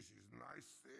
This is nice thing.